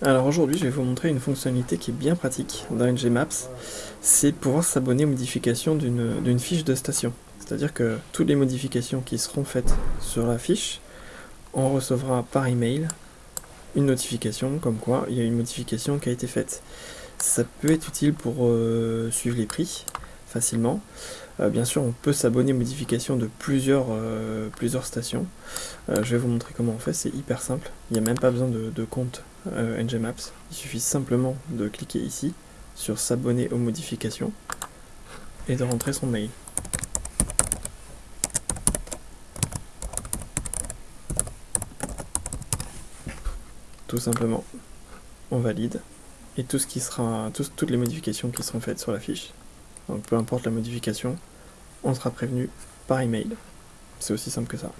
Alors aujourd'hui je vais vous montrer une fonctionnalité qui est bien pratique dans Ngmaps, c'est pouvoir s'abonner aux modifications d'une fiche de station. C'est-à-dire que toutes les modifications qui seront faites sur la fiche, on recevra par email une notification comme quoi il y a une modification qui a été faite. Ça peut être utile pour euh, suivre les prix facilement. Euh, bien sûr, on peut s'abonner aux modifications de plusieurs, euh, plusieurs stations. je vais vous montrer comment on fait, c'est hyper simple. Il n'y a même pas besoin de, de compte Ngmaps. Il suffit simplement de cliquer ici sur s'abonner aux modifications et de rentrer son mail. Tout simplement, on valide et tout ce qui sera, toutes les modifications qui seront faites sur la fiche, peu importe la modification, on sera prévenu par email. C'est aussi simple que ça.